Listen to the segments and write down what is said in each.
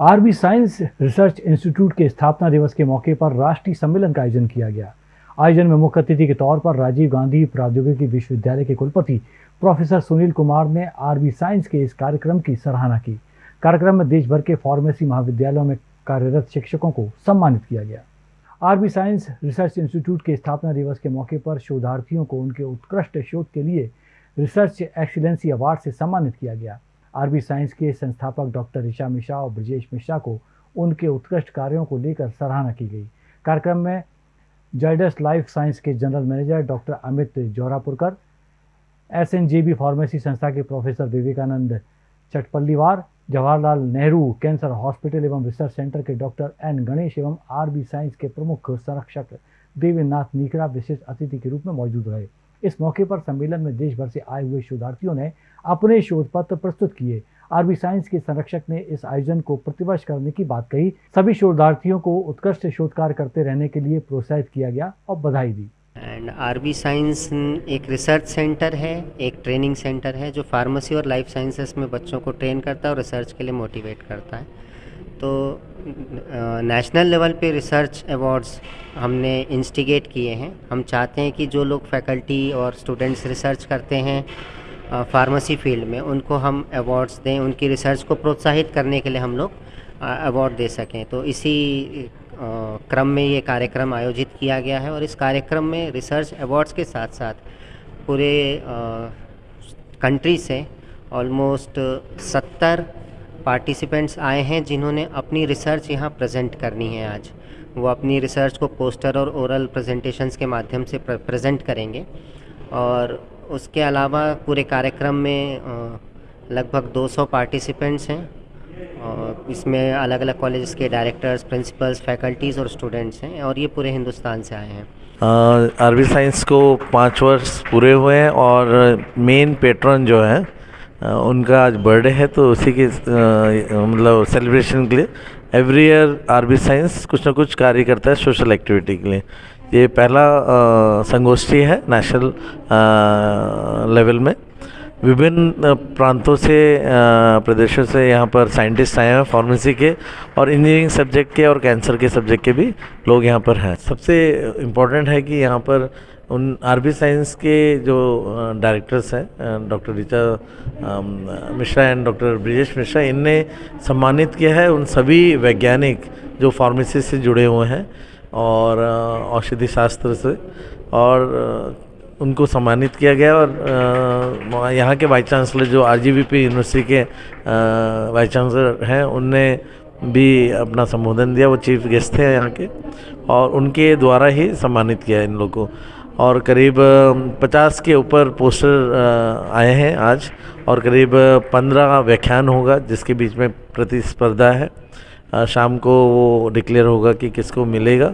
RB science research institute के स्थापना दिवस के मौके पर राष्ट्रीय सम्मेलन का आयोजन किया गया। आयोजन में मुख्य अतिथि के तौर पर राजीव गांधी प्रौद्योगिकी विश्वविद्यालय के कुलपति प्रोफेसर सुनील कुमार ने आरबी साइंस के इस कार्यक्रम की सराहना की। कार्यक्रम में देश भर के फार्मेसी महाविद्यालयों में कार्यरत शिक्षकों को सम्मानित किया गया। आरबी साइंस रिसर्च इंस्टीट्यूट के स्थापना दिवस के मौके पर शोधार्थियों को उनके उत्कृष्ट शोध के लिए रिसर्च एक्सीलेंसी अवार्ड से सम्मानित किया गया। आरबी साइंस के संस्थापक डॉक्टर ऋषा मिश्रा और ब्रजेश मिश्रा को उनके उत्कृष्ट कार्यों को लेकर सराहना की गई। कार्यक्रम में जाइडस लाइफ साइंस के general manager doctor Amit Jaurapurkar S N J B pharmacy संस्था के professor Vivekanand Chatpalliwar, Jawaharlal Nehru cancer hospital एवं रिसर्च सेंटर के डॉक्टर एन गणेश एवं आरबी साइंस के प्रमुख संरक्षक देवेंद्रनाथ नीकरा विशेष अतिथि के रूप में मौजूद रहे। इस मौके पर सम्मेलन में देश भर से आए हुए शोधार्थियों ने अपने शोध पत्र प्रस्तुत किए। आरबी साइंस के संरक्षक ने इस आयोजन को प्रतिवर्ष करने की बात कही। सभी शोधार्थियों को उत्कृष्ट शोध कार्य करते रहने के लिए प्रोत्साहित किया गया और बधाई दी। एंड आरबी साइंस एक रिसर्च सेंटर है, एक ट्रेनिंग सेंटर है, जो फार्मेसी और लाइफ साइंसेस में बच्चों को ट्रेन करता है और रिसर्च के लिए मोटिवेट करता है। तो नेशनल लेवल पे रिसर्च अवार्ड्स हमने इंस्टिगेट किए हैं। हम चाहते हैं कि जो लोग फैकल्टी और स्टूडेंट्स रिसर्च करते हैं फार्मेसी फ़ील्ड में, उनको हम अवार्ड्स दें, उनकी रिसर्च को प्रोत्साहित करने के लिए हम लोग अवार्ड दे सकें। तो इसी क्रम में ये कार्यक्रम आयोजित किया गया है और इस कार्यक्रम में रिसर्च अवार्ड्स के साथ साथ पूरे कंट्री से ऑलमोस्ट सत्तर पार्टिसिपेंट्स आए हैं जिन्होंने अपनी रिसर्च यहाँ प्रेजेंट करनी है आज। वो अपनी रिसर्च को पोस्टर और ओरल प्रेजेंटेशंस के माध्यम से प्रेजेंट करेंगे। और उसके अलावा पूरे कार्यक्रम में लगभग 200 पार्टिसिपेंट्स हैं। और इसमें अलग अलग कॉलेजेस के डायरेक्टर्स प्रिंसिपल्स फैकल्टीज़ और स्टूडेंट्स हैं और ये पूरे हिंदुस्तान से आए हैं। आरबी साइंस को पाँच वर्ष पूरे हुए हैं और मेन पेट्रन जो है उनका आज बर्थडे है तो उसी के मतलब सेलिब्रेशन के लिए एवरी ईयर आरबी साइंस कुछ ना कुछ कार्य करता है सोशल एक्टिविटी के लिए। ये पहला संगोष्ठी है नेशनल लेवल में। विभिन्न प्रांतों से प्रदेशों से यहाँ पर साइंटिस्ट आए हैं फार्मेसी के और इंजीनियरिंग सब्जेक्ट के और कैंसर के सब्जेक्ट के भी लोग यहाँ पर हैं। सबसे इम्पोर्टेंट है कि यहाँ पर उन आरबी साइंस के जो डायरेक्टर्स हैं doctor Richa Mishra and doctor Brijesh Mishra, इनने सम्मानित किया है उन सभी वैज्ञानिक जो फार्मेसी से जुड़े हुए हैं और औषधि शास्त्र से और उनको सम्मानित किया गया और यहाँ के वाइस चांसलर जो आरजीबीपी यूनिवर्सिटी के वाइस चांसलर हैं, उनने भी अपना संबोधन दिया, वो चीफ गेस्ट थे यहाँ के और उनके द्वारा ही सम्मानित किया इन लोगों को। और करीब 50 के ऊपर पोस्टर आए हैं आज और करीब 15 व्याख्यान होगा जिसके बीच में प्रतिस्पर्धा है। शाम को वो डिक्लेयर होगा कि किसको मिलेगा।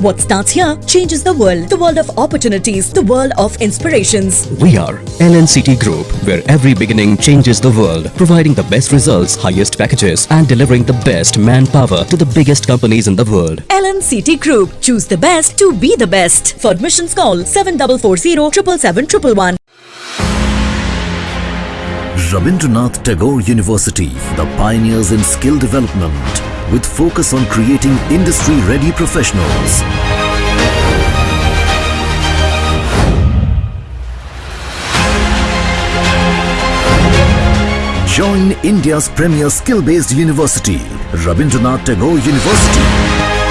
What starts here changes the world. The world of opportunities. The world of inspirations. We are LNCT Group, where every beginning changes the world. Providing the best results, highest packages and delivering the best manpower to the biggest companies in the world. LNCT Group. Choose the best to be the best. For admissions call 7440 777 Rabindranath Tagore University, the pioneers in skill development with focus on creating industry-ready professionals. Join India's premier skill-based university, Rabindranath Tagore University.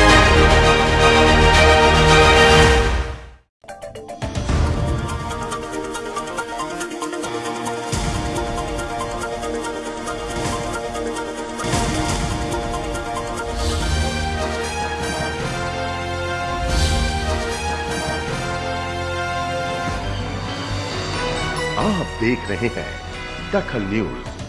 आप देख रहे हैं दखल news.